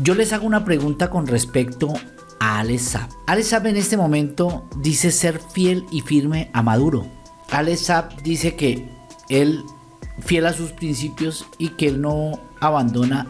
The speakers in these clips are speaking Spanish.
Yo les hago una pregunta con respecto a Alex Saab. Alex Saab en este momento dice ser fiel y firme a Maduro. Alex Saab dice que él fiel a sus principios y que él no abandona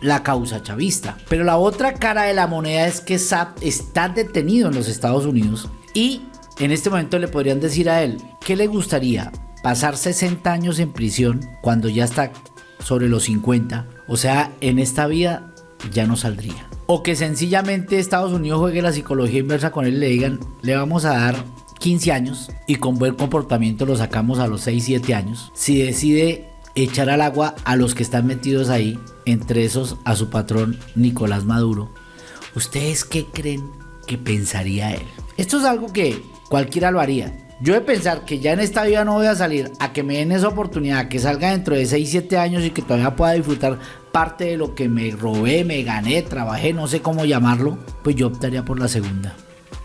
la causa chavista. Pero la otra cara de la moneda es que Saab está detenido en los Estados Unidos y en este momento le podrían decir a él, ¿qué le gustaría? Pasar 60 años en prisión cuando ya está sobre los 50. O sea, en esta vida ya no saldría. O que sencillamente Estados Unidos juegue la psicología inversa con él y le digan, le vamos a dar 15 años y con buen comportamiento lo sacamos a los 6, 7 años. Si decide echar al agua a los que están metidos ahí, entre esos a su patrón Nicolás Maduro, ¿ustedes qué creen que pensaría él? Esto es algo que cualquiera lo haría. Yo de pensar que ya en esta vida no voy a salir a que me den esa oportunidad, que salga dentro de 6, 7 años y que todavía pueda disfrutar parte de lo que me robé, me gané, trabajé, no sé cómo llamarlo, pues yo optaría por la segunda.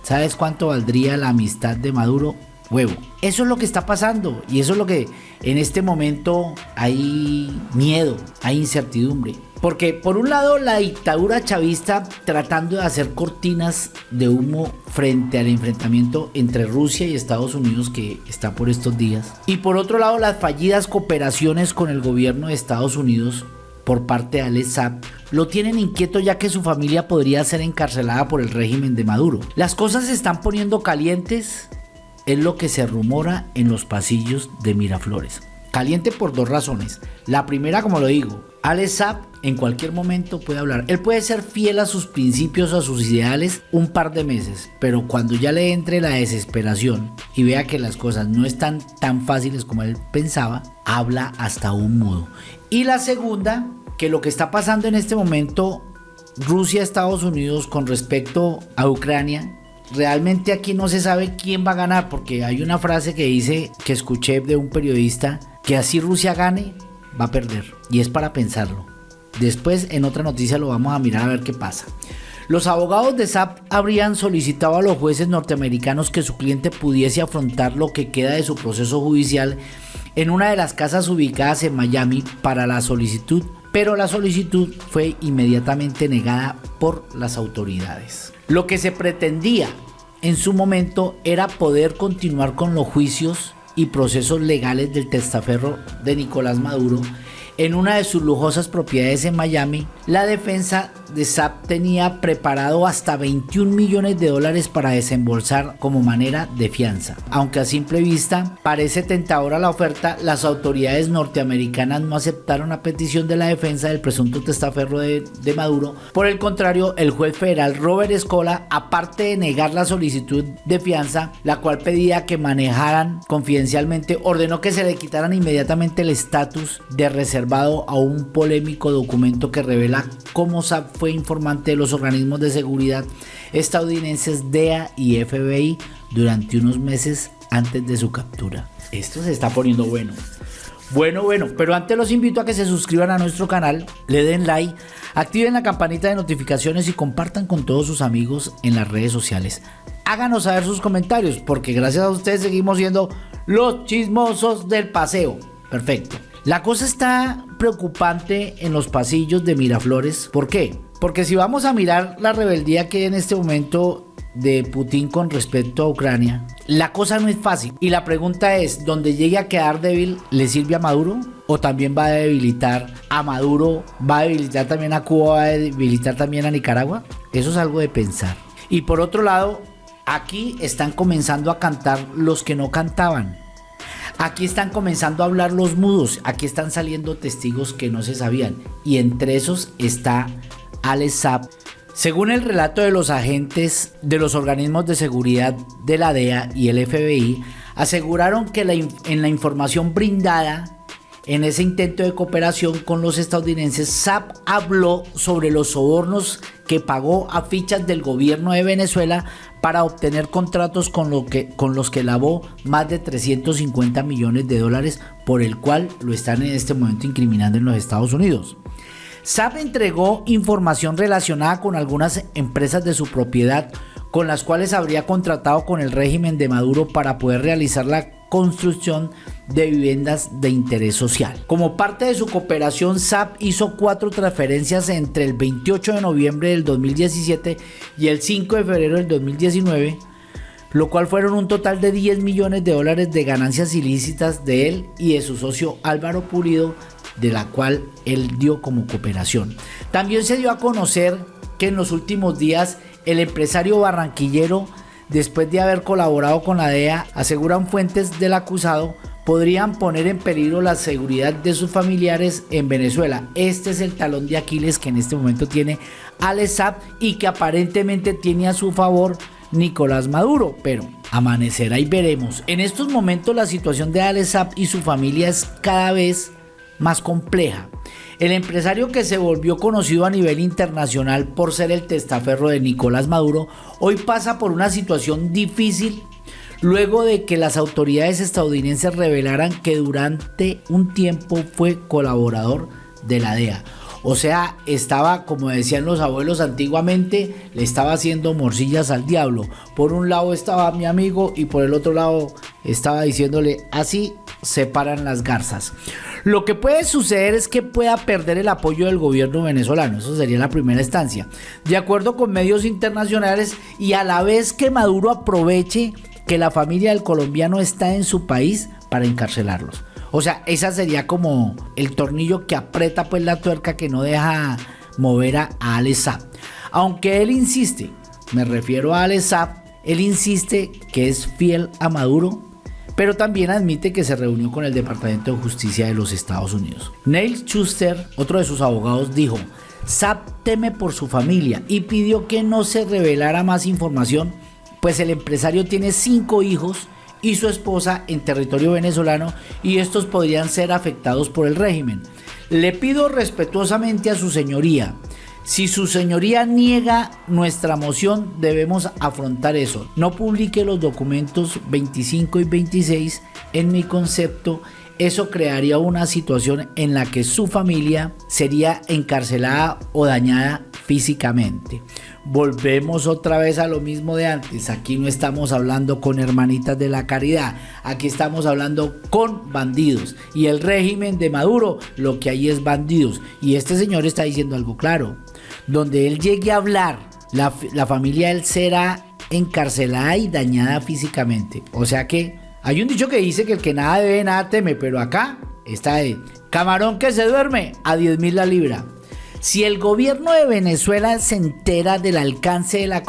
¿Sabes cuánto valdría la amistad de Maduro? Huevo. Eso es lo que está pasando y eso es lo que en este momento hay miedo, hay incertidumbre. Porque por un lado la dictadura chavista tratando de hacer cortinas de humo frente al enfrentamiento entre Rusia y Estados Unidos que está por estos días. Y por otro lado las fallidas cooperaciones con el gobierno de Estados Unidos por parte de Alex lo tienen inquieto ya que su familia podría ser encarcelada por el régimen de Maduro. Las cosas se están poniendo calientes, es lo que se rumora en los pasillos de Miraflores. Caliente por dos razones. La primera, como lo digo, Alex Saab en cualquier momento puede hablar. Él puede ser fiel a sus principios, a sus ideales un par de meses, pero cuando ya le entre la desesperación y vea que las cosas no están tan fáciles como él pensaba, habla hasta un mudo. Y la segunda, que lo que está pasando en este momento Rusia-Estados Unidos con respecto a Ucrania realmente aquí no se sabe quién va a ganar porque hay una frase que dice que escuché de un periodista que así Rusia gane va a perder y es para pensarlo. Después en otra noticia lo vamos a mirar a ver qué pasa. Los abogados de SAP habrían solicitado a los jueces norteamericanos que su cliente pudiese afrontar lo que queda de su proceso judicial en una de las casas ubicadas en Miami para la solicitud, pero la solicitud fue inmediatamente negada por las autoridades. Lo que se pretendía en su momento era poder continuar con los juicios y procesos legales del testaferro de Nicolás Maduro en una de sus lujosas propiedades en Miami, la defensa de SAP tenía preparado hasta 21 millones de dólares para desembolsar como manera de fianza. Aunque a simple vista parece tentadora la oferta, las autoridades norteamericanas no aceptaron la petición de la defensa del presunto testaferro de, Maduro. Por el contrario, el juez federal Robert Escola, aparte de negar la solicitud de fianza, la cual pedía que manejaran confidencialmente, ordenó que se le quitaran inmediatamente el estatus de reserva a un polémico documento que revela cómo SAP fue informante de los organismos de seguridad estadounidenses DEA y FBI durante unos meses antes de su captura. Esto se está poniendo bueno. Bueno, bueno, pero antes los invito a que se suscriban a nuestro canal, le den like, activen la campanita de notificaciones y compartan con todos sus amigos en las redes sociales. Háganos saber sus comentarios porque gracias a ustedes seguimos siendo los chismosos del paseo. Perfecto. La cosa está preocupante en los pasillos de Miraflores. ¿Por qué? Porque si vamos a mirar la rebeldía que hay en este momento de Putin con respecto a Ucrania, la cosa no es fácil. Y la pregunta es, ¿dónde llegue a quedar débil, le sirve a Maduro? ¿O también va a debilitar a Maduro? ¿Va a debilitar también a Cuba? ¿Va a debilitar también a Nicaragua? Eso es algo de pensar. Y por otro lado, aquí están comenzando a cantar los que no cantaban. Aquí están comenzando a hablar los mudos, aquí están saliendo testigos que no se sabían y entre esos está Alex Saab. Según el relato de los agentes de los organismos de seguridad de la DEA y el FBI, aseguraron que en la información brindada en ese intento de cooperación con los estadounidenses, SAP habló sobre los sobornos que pagó a fichas del gobierno de Venezuela para obtener contratos con, que, con los que lavó más de 350 millones de dólares, por el cual lo están en este momento incriminando en los Estados Unidos. SAP entregó información relacionada con algunas empresas de su propiedad con las cuales habría contratado con el régimen de Maduro para poder realizar la construcción de viviendas de interés social. Como parte de su cooperación, SAP hizo cuatro transferencias entre el 28 de noviembre del 2017 y el 5 de febrero del 2019, lo cual fueron un total de 10 millones de dólares de ganancias ilícitas de él y de su socio Álvaro Pulido, de la cual él dio como cooperación. También se dio a conocer que en los últimos días el empresario barranquillero, después de haber colaborado con la DEA, aseguran fuentes del acusado, podrían poner en peligro la seguridad de sus familiares en Venezuela. Este es el talón de Aquiles que en este momento tiene Alessap y que aparentemente tiene a su favor Nicolás Maduro, pero amanecerá y veremos. En estos momentos la situación de Alessap y su familia es cada vez más compleja. El empresario que se volvió conocido a nivel internacional por ser el testaferro de Nicolás Maduro, hoy pasa por una situación difícil luego de que las autoridades estadounidenses revelaran que durante un tiempo fue colaborador de la DEA. O sea, estaba, como decían los abuelos antiguamente, le estaba haciendo morcillas al diablo. Por un lado estaba mi amigo y por el otro lado estaba diciéndole, así se paran las garzas. Lo que puede suceder es que pueda perder el apoyo del gobierno venezolano, eso sería la primera instancia, de acuerdo con medios internacionales y a la vez que Maduro aproveche que la familia del colombiano está en su país para encarcelarlos. O sea, esa sería como el tornillo que aprieta pues la tuerca que no deja mover a Alessap. Aunque él insiste, me refiero a Alessap, él insiste que es fiel a Maduro, pero también admite que se reunió con el Departamento de Justicia de los Estados Unidos. Neil Schuster, otro de sus abogados, dijo, Sapp teme por su familia y pidió que no se revelara más información pues el empresario tiene cinco hijos y su esposa en territorio venezolano y estos podrían ser afectados por el régimen. Le pido respetuosamente a su señoría, si su señoría niega nuestra moción, debemos afrontar eso. No publique los documentos 25 y 26 en mi concepto. Eso crearía una situación en la que su familia sería encarcelada o dañada físicamente volvemos otra vez a lo mismo de antes. Aquí no estamos hablando con hermanitas de la caridad, aquí estamos hablando con bandidos. Y el régimen de Maduro lo que hay es bandidos. Y este señor está diciendo algo claro. Donde él llegue a hablar, la, familia él será encarcelada y dañada físicamente. O sea que hay un dicho que dice que el que nada debe, nada teme, pero acá está de camarón que se duerme a 10 mil la libra. Si el gobierno de Venezuela se entera del alcance de la,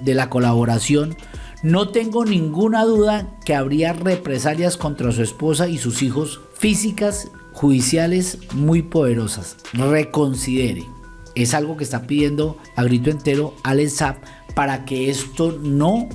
de la colaboración, no tengo ninguna duda que habría represalias contra su esposa y sus hijos físicas, judiciales muy poderosas. Reconsidere. Es algo que está pidiendo a grito entero Al Zap para que esto no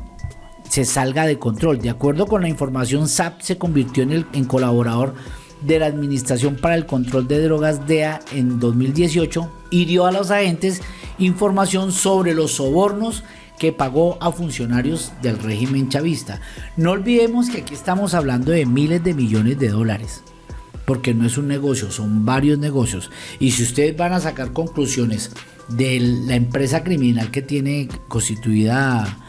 se salga de control. De acuerdo con la información, SAP se convirtió en, el, en colaborador de la Administración para el Control de Drogas DEA en 2018 y dio a los agentes información sobre los sobornos que pagó a funcionarios del régimen chavista. No olvidemos que aquí estamos hablando de miles de millones de dólares, porque no es un negocio, son varios negocios. Y si ustedes van a sacar conclusiones de la empresa criminal que tiene constituida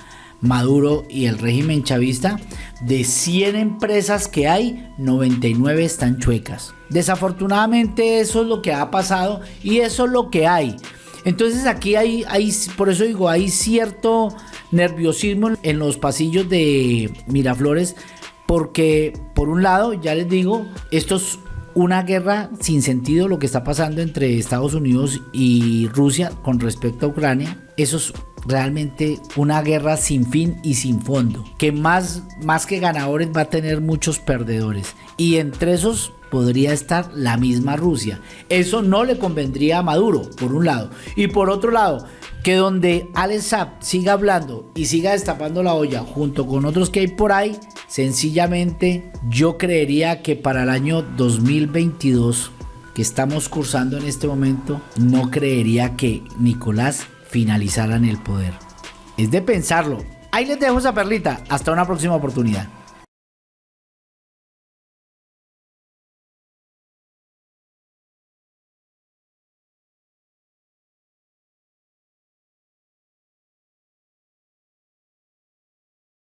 Maduro y el régimen chavista, de 100 empresas que hay, 99 están chuecas. Desafortunadamente eso es lo que ha pasado y eso es lo que hay. Entonces aquí hay, hay por eso digo, hay cierto nerviosismo en los pasillos de Miraflores porque por un lado, ya les digo, esto es una guerra sin sentido lo que está pasando entre Estados Unidos y Rusia con respecto a Ucrania. Eso es realmente una guerra sin fin y sin fondo, que más, más que ganadores va a tener muchos perdedores. Y entre esos podría estar la misma Rusia. Eso no le convendría a Maduro, por un lado. Y por otro lado, que donde Alex siga hablando y siga destapando la olla junto con otros que hay por ahí, sencillamente yo creería que para el año 2022 que estamos cursando en este momento, no creería que Nicolás finalizaran el poder. Es de pensarlo. Ahí les dejo esa perlita. Hasta una próxima oportunidad.